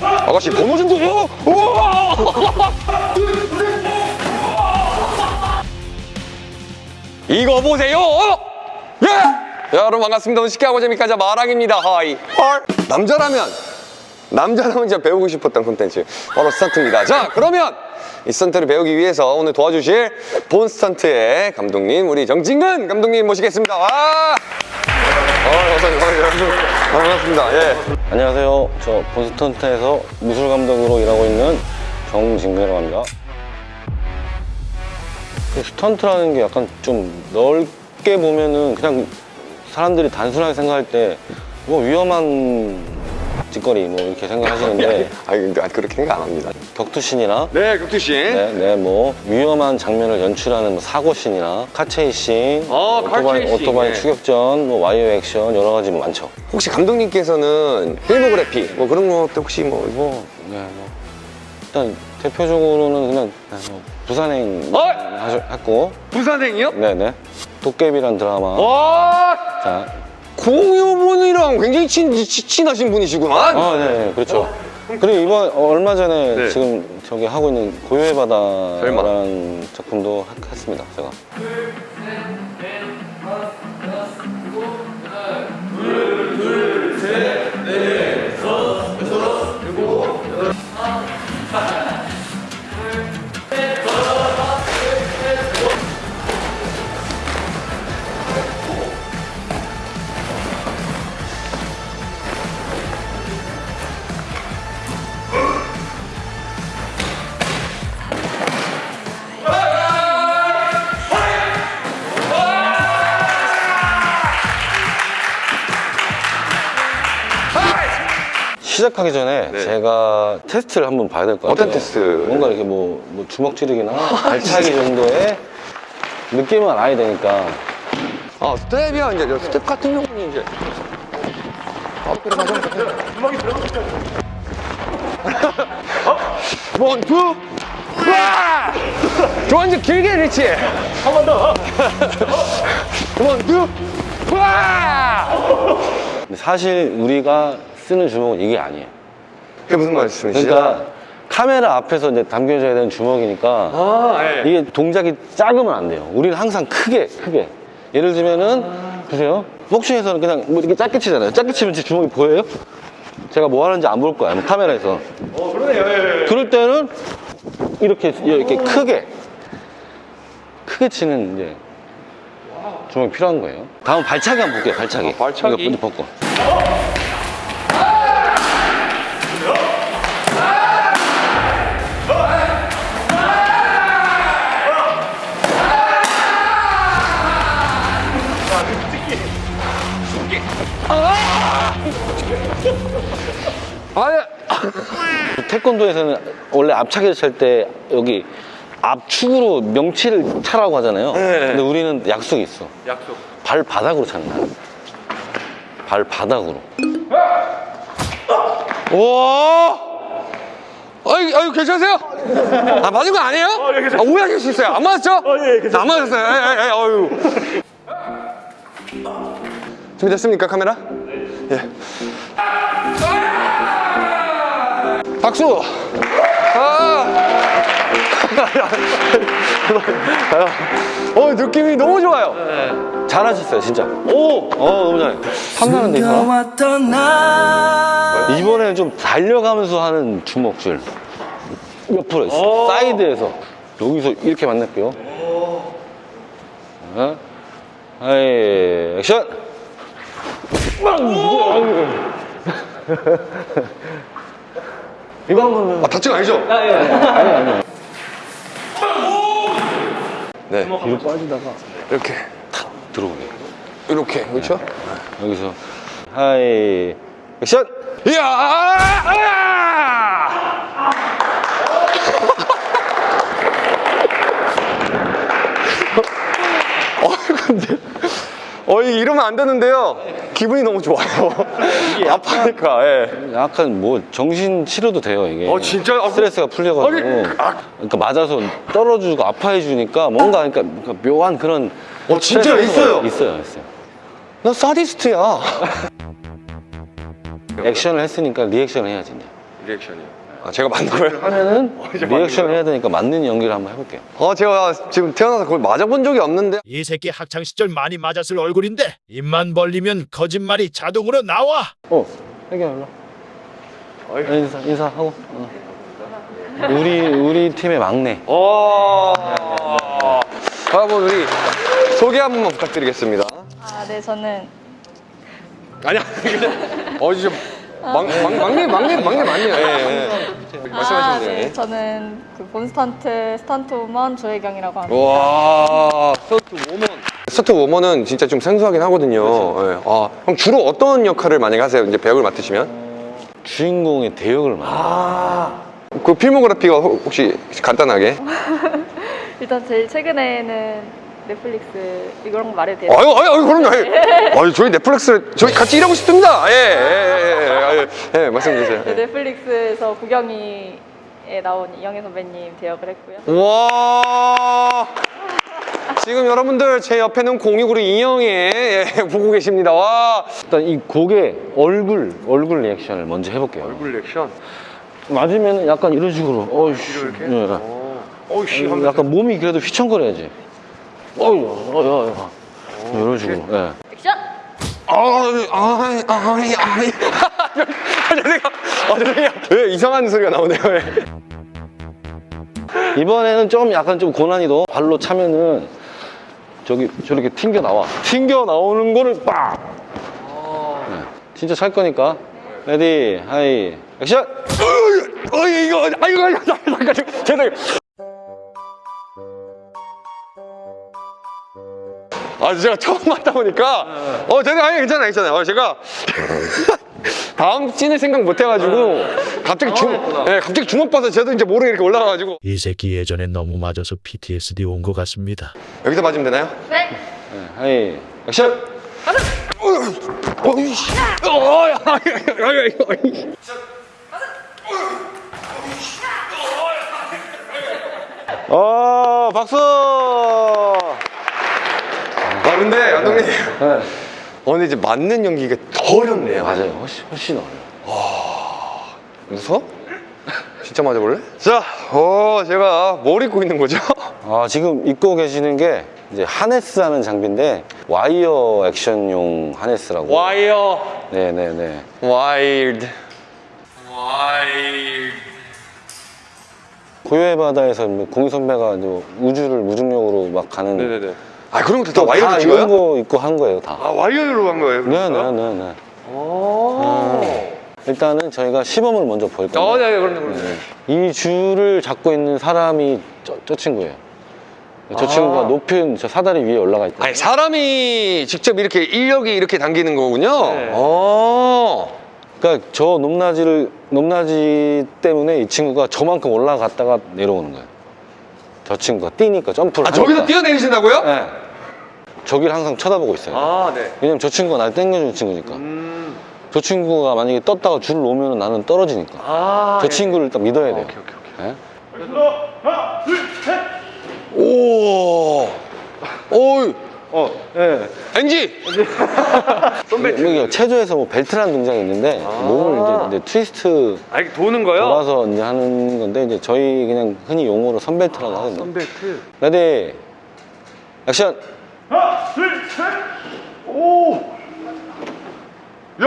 아가씨 번호 좀 줘요! 이거 보세요! 예! 야, 여러분 반갑습니다. 오늘 쉽게 하고 하자. 마랑입니다. hi. 헐. 남자라면 남자라면 진짜 배우고 싶었던 콘텐츠 바로 스턴트입니다. 자 그러면 이 스턴트를 배우기 위해서 오늘 도와주실 본 스턴트의 감독님 우리 정진근 감독님 모시겠습니다. 와! 어, 어서. 반갑습니다. 예. 안녕하세요. 저 본스턴트에서 무술 감독으로 일하고 있는 정진근이라고 합니다. 그 스턴트라는 게 약간 좀 넓게 보면은 그냥 사람들이 단순하게 생각할 때 뭐 위험한 짓거리 뭐 이렇게 생각하시는데 아, 근데 그렇게 생각 안 합니다. 격투신이나 네, 격투신. 네, 네, 뭐 위험한 장면을 연출하는 뭐 사고신이나 car chasing, 어, 오토바이, car chasing, 오토바이 네. 추격전, 뭐 와이어 액션 여러 가지 뭐 많죠. 혹시 감독님께서는 필모그래피 뭐 그런 것도 혹시 뭐, 뭐, 네, 뭐 일단 대표적으로는 그냥 네, 뭐 부산행 어? 하셨, 했고, 부산행이요? 네네 도깨비란 드라마. 와, 자, 공유분이랑 굉장히 친, 치- 친하신 분이시구만. 아, 네, 네, 그렇죠. 그리고 이번 어, 얼마 전에 네. 지금 저기 하고 있는 고요의. 바다라는 작품도 하- 했습니다. 제가. 시작하기 전에 네. 제가 테스트를 한번 봐야 될 것 같아요. 어떤 테스트? 뭔가 이렇게 뭐, 뭐 주먹 찌르기나 발차기 정도의 느낌은 알아야 되니까. 아, 스텝이야. 이제 저 스텝 같은 경우는 이제. 아, 그래, 맞아. 주먹이 들어갔죠. one, two, 와! 저 이제 길게 리치. 한 번 더. one, two, 와! 사실 우리가 쓰는 주먹은 이게 아니에요. 그게 무슨 말씀이시죠? 그러니까 카메라 앞에서 이제 담겨져야 되는 주먹이니까 아, 예. 이게 동작이 작으면 안 돼요. 우리는 항상 크게, 크게. 예를 들면은, 보세요. 복싱에서는 그냥 뭐 이렇게 짧게 치잖아요. 짧게 치면 제 주먹이 보여요? 제가 뭐 하는지 안 볼 거야, 뭐 카메라에서. 어, 그러네요. 예, 예. 그럴 때는 이렇게, 이렇게 크게, 크게 치는 이제 주먹이 필요한 거예요. 다음 발차기 한번 볼게요, 발차기. 아, 발차기? 이거 먼저 벗고. 아, 예. 태권도에서는 원래 앞차기를 찰 때 여기 앞축으로 명치를 차라고 하잖아요. 네. 근데 우리는 약속이 있어. 약속. 발바닥으로 차는 거야. 발바닥으로. 와! 아유, 아유, 괜찮으세요? 아, 맞은 거 아니에요? 아, 오해하실 수 있어요. 안 맞았죠? 예, 괜찮아요. 안 맞았어요. 예, 예, 예, 아유. 준비됐습니까, 카메라? 예. 박수! 아! 어, 느낌이 너무 좋아요. 잘하셨어요, 진짜. 오! 어, 너무 잘해. 사람? 왔던 날 이번에는 좀 달려가면서 하는 주먹질. 옆으로 있어. 사이드에서. 여기서 이렇게 만날게요. 어? hi, 액션! 이거 한번. 아, 다친 거 아니죠? 아니 아니 네. 뒤로 빠지다가. 이렇게, 탁 들어오게 이렇게, 그렇죠? 여기서. 하이. 액션! 이야! 아! 어, 근데, 어, 이러면 안 되는데요. 기분이 너무 좋아요. 아파니까, 예. 약간 뭐 정신 치료도 돼요 이게 어, 진짜? 아, 스트레스가 풀려가지고 아니, 아. 그러니까 맞아서 떨어지고 아파해 주니까 뭔가 그러니까 뭔가 묘한 그런 어, 진짜 있어요? 있어요 있어요 나 사디스트야. 액션을 했으니까 리액션을 해야지 이제 리액션이. 아, 제가 만든 거예요? 하면은 리액션을 해야 되니까 맞는 연기를 한번 해볼게요. 어, 제가 지금 태어나서 그걸 맞아본 적이 없는데. 이 새끼 학창 시절 많이 맞았을 얼굴인데 입만 벌리면 거짓말이 자동으로 나와. 어, 해결 일로. 인사 인사하고. 어. 우리 우리 팀의 막내. 어. 여러분 우리 소개 한 번만 부탁드리겠습니다. 아, 네, 저는 아니야. 어, 진짜 막, 막, 막내 막내 막내 맞네요. 예, 예. 아, 말씀하시면 돼요. 네, 예. 저는 그 본스턴트 stunt woman 조혜경이라고 합니다. 와. stunt woman. stunt woman은 진짜 좀 생소하긴 하거든요. 예. 아, 그럼 주로 어떤 역할을 많이 하세요? 이제 배역을 맡으시면? 주인공의 대역을 맡아. 그 필모그래피가 혹- 혹시 간단하게? 일단 제일 최근에는 넷플릭스 이런 거 말해도 돼요? 아유, 아유, 아유, 그럼요. 아유, 아유, 저희 넷플릭스 저희 같이 일하고 싶습니다. 예, 예, 예, 예, 예, 예, 말씀해 주세요. 네, 예. 넷플릭스에서 구경이에 나온 이영애 선배님 대역을 했고요. 와. 지금 여러분들 제 옆에는 공익으로 인형에 예, 보고 계십니다. 와. 일단 이 곡의 얼굴 얼굴 reaction을 먼저 해볼게요. 얼굴 리액션. 맞으면 약간 이런 식으로. 어이씨. 이렇게? 예. 어이씨. 약간 몸이 그래도 휘청거려야지. 어이, 어이, 어이. 이런 식으로. 예. 액션! 아이, 아이, 아이, 아이. 아, 죄송해요. 아, 죄송해요. 왜 이상한 소리가 나오네요. 예. 이번에는 좀 약간 좀 고난이도 발로 차면은 저기 저렇게 튕겨 나와. 튕겨 나오는 거를 빡. 네. 진짜 찰 거니까. ready, hi, 액션. 어이, 이거, 아이고, 아이고, 잠깐, 죄송해요. 아, 제가 처음 왔다 보니까, 어, 제가, 아니, 괜찮아요, 괜찮아요. 어, 제가, 다음 씬을 생각 못 해가지고, 갑자기 중, 예, 갑자기 주먹 봐서 저도 이제 모르게 이렇게 올라가가지고. 이 새끼 예전에 너무 맞아서 PTSD 온 것 같습니다. 여기서 맞으면 되나요? 네! 네, 하이, 액션. 어이, 씨. 어, 야. 어, 박수. 아, 근데, 감독님. 네. 어, 근데 이제 맞는 연기가 더 어렵네요. 맞아요. 훨씬 훨씬 어려요. 웃어? 진짜 맞아볼래? 자, 어, 제가 뭘 입고 있는 거죠? 아, 지금 입고 계시는 게 이제 하네스 하는 장비인데 와이어 액션용 harness라고. 와이어 네, 네, 네. 와이어 와이어 고요의 바다에서 뭐 공유 선배가 이제 우주를 무중력으로 막 가는 네네네 아 그런 것도 다다 와이어드 이런 찍어요? 거 입고 한 거예요, 다. 아 와이어로 한 거예요? 네, 네, 네, 네. 일단은 저희가 시범을 먼저 볼 건데 어, 네, 네, 그럼요, 그럼요 이 줄을 잡고 있는 사람이 저, 저 친구예요. 저 아. 친구가 높은 저 사다리 위에 올라가 있다. 아니 사람이 직접 이렇게 인력이 이렇게 당기는 거군요 네. 어. 그러니까 저 높낮이를 높낮이 때문에 이 친구가 저만큼 올라갔다가 내려오는 거예요. 저 친구가 뛰니까 점프를 아 저기서 하니까. 뛰어내리신다고요? 네. 저기를 항상 쳐다보고 있어요. 아 네 왜냐면 저 친구가 날 땡겨주는 친구니까. 음. 저 친구가 만약에 떴다가 줄을 놓으면 나는 떨어지니까. 아저 친구를 딱 믿어야 돼요. 오케이 오케이 오케이 네? 오 오이 어, 예. NG 여기 체조에서 뭐 벨트라는 동작이 있는데 아. 몸을 이제, 이제 트위스트 아 이게 도는 거요? 돌아서 이제 하는 건데 이제 저희 그냥 흔히 용어로 선벨트라고 하거든요. 선벨트 ready 액션. 야!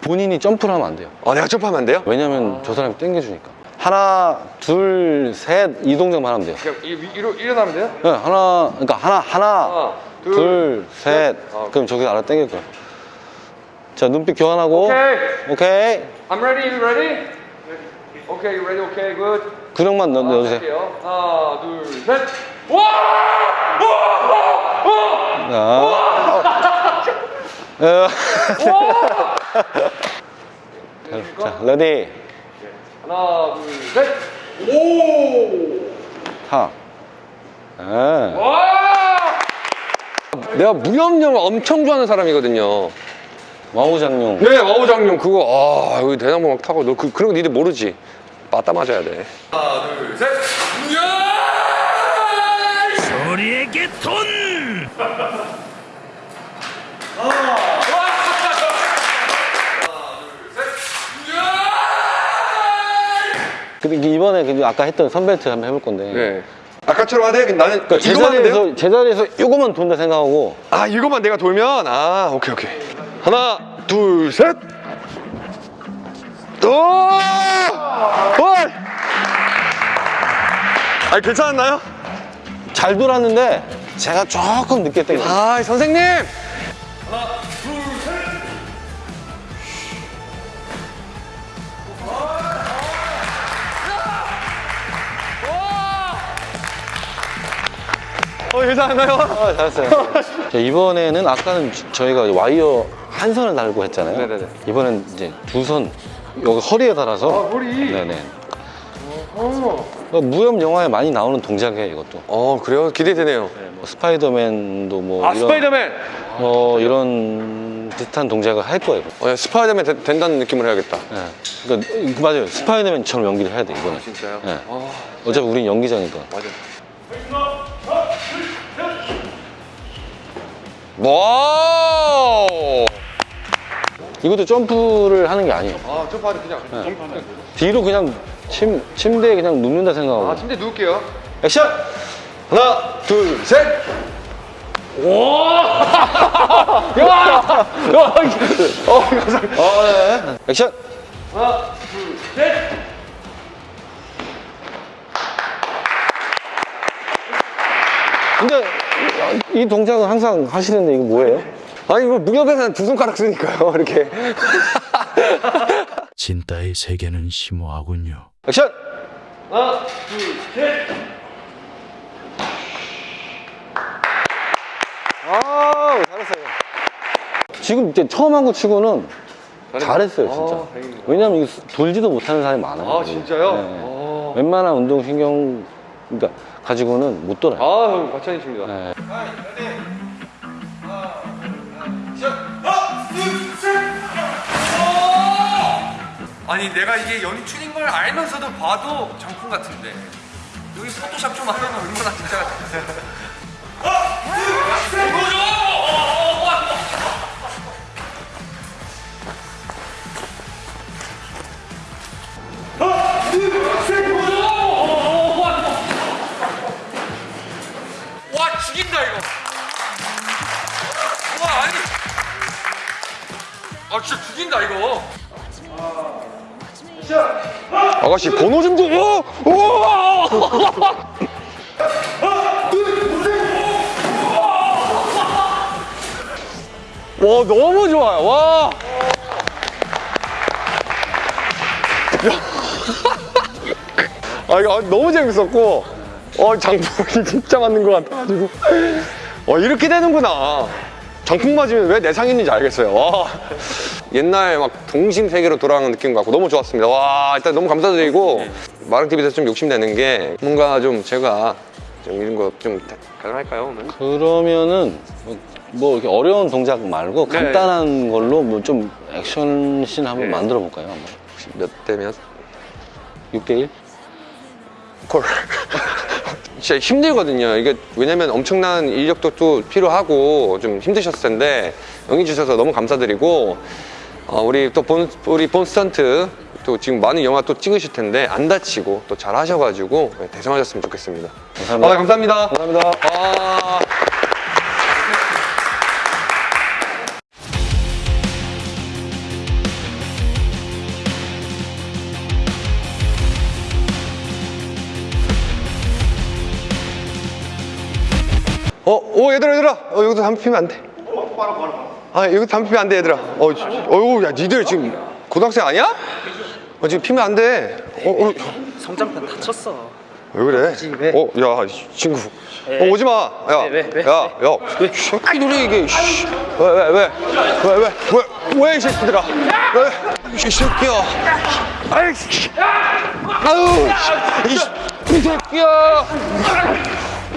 본인이 점프를 하면 안 돼요. 아, 내가 점프하면 안 돼요? 왜냐면 저 사람이 땡겨주니까. 하나, 둘, 셋 이 동작만 하면 돼요. 그냥 일- 일어, 일어나면 돼요? 네, 하나, 그러니까 하나, 하나, 하나, 둘, 둘, 셋. 아, 그럼 저기 알아 땡길 거야. 자, 눈빛 교환하고. 오케이. 오케이. I'm ready, you ready? Okay, you ready, okay, good. 구령만 넣, 넣어주세요. 할게요. 하나, 둘, 셋. 와! 와! 와! 자. 어. 자, ready. 하나, 둘, 셋. 오! 하. 예. 와! 내가 무협영화 엄청 좋아하는 사람이거든요. 와우장룡. 네 와우장룡. 그거 아 여기 대나무 막 타고. 너 그, 그런 거 니들 모르지? 맞다 맞아야 돼. 하나 둘셋. 소리에게 돈! 아. 근데 이번에 아까 했던 선벨트 한번 해볼 건데. 네. 아까처럼 하되 나는 그러니까 제자리에서, 제자리에서 이거만 돈다 생각하고. 아 이거만 내가 돌면? 아 오케이 오케이. 하나 둘셋 오! 헐! 아니 괜찮았나요? 잘 돌았는데 제가 조금 늦게 땡겨. 아 선생님 어 괜찮았나요? 아, 잘했어요. 자, 이번에는 아까는 저- 저희가 와이어 한 선을 달고 했잖아요. 네네네. 이번엔 이제 두 선, 여기 허리에 달아서. 아, 허리? 네네. 어, 무협 영화에 많이 나오는 동작이에요, 이것도. 어 그래요? 기대되네요 뭐 스파이더맨도 뭐 아 이런, 스파이더맨 어, 이런 비슷한 동작을 할 거예요. 어, 야, 스파이더맨 되- 된다는 느낌을 해야겠다 네. 그러니까 이- 맞아요. 스파이더맨처럼 연기를 해야 돼 이번에. 진짜요? 네. 아 어차피 우린 연기자니까. 맞아 wow 이것도 점프를 하는 게 아니에요. 아 점프하는 그냥 뒤로 그냥 침 침대에 그냥 눕는다 생각하고. 아 침대 누울게요 액션. 하나 둘셋 어, 네. 액션. 근데 이 동작은 항상 하시는데 이거 뭐예요? 아니 뭐 무협에서는 두 손가락 쓰니까요 이렇게 진따의 세계는 심오하군요. 액션. 아, 잘했어요. 지금 이제 처음 한 거 치고는 잘했어요, 진짜. 아. 왜냐면 이거 돌지도 못하는 사람이 많아요. 아 진짜요? 네. 아, 웬만한 운동신경 그러니까 가지고는 못 돌아요. 아 과찬이십니다 네. 아니 내가 이게 연출인 걸 알면서도 봐도 정품 같은데. 여기 포토샵 좀 하면 얼마나 진짜 와 아가씨 번호 좀 줘. 오! 오! 와 너무 좋아요. 와. 야. 아 이거 너무 재밌었고, 어 장풍이 진짜 맞는 것 같아가지고, 어 이렇게 되는구나. 장풍 맞으면 왜 내상했는지 알겠어요. 와. 옛날 막 동심 세계로 돌아가는 느낌 같고 너무 좋았습니다. 와 일단 너무 감사드리고 마랑 TV에서 좀 욕심내는 게 뭔가 좀 제가 좀 이런 거 좀 가능할까요 오늘? 그러면은 뭐, 뭐 이렇게 어려운 동작 말고 네. 간단한 걸로 뭐 좀 액션씬 한번 네. 만들어 볼까요? 혹시 몇 대면? 6대1? 콜. 진짜 힘들거든요. 이게 왜냐면 엄청난 인력도 또 필요하고 좀 힘드셨을 텐데 응해 주셔서 너무 감사드리고 어, 우리 또 본 우리 본 스턴트 또 지금 많은 영화 또 찍으실 텐데 안 다치고 또 잘 하셔가지고 네, 대성하셨으면 좋겠습니다. 감사합니다. 아, 감사합니다. 감사합니다. 아. 어, 오 얘들아 얘들아, 어 여기서 담배 피면 안 돼. 아 여기 담배 피면 안 돼 얘들아. 어, 지- 어유 야 니들 지금 고등학생 아니야? 어 지금 피면 안 돼. 어, 어. 성장판 다쳤어 왜 그래? 왜? 어, 야, 이 친구. 어, 오지 마. 야, 왜, 왜? 야, 야. 새끼 놀이 이게. 씨. 왜, 왜, 왜? 왜, 왜? 왜, 왜, 이 새끼들아? 왜? 이 새끼야. 아이, 씨. 아유, 씨. 이, 씨. 이 새끼야.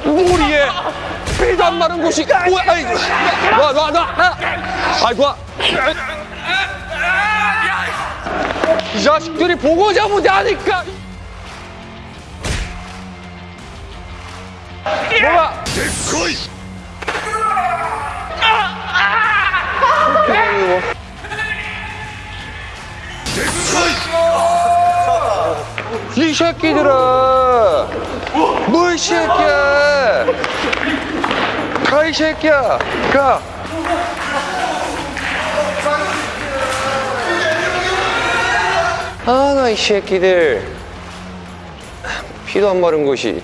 머리에 피도 안 마른 곳이. 뭐야, 아이. 놔, 놔, 놔. 아이, 놔. 이 자식들이 보고자 못하니까. 뭐야? 이 새끼들아 뭐이 새끼야 가이 새끼야 가 아, 나 이 새끼들. 피도 안 마른 것이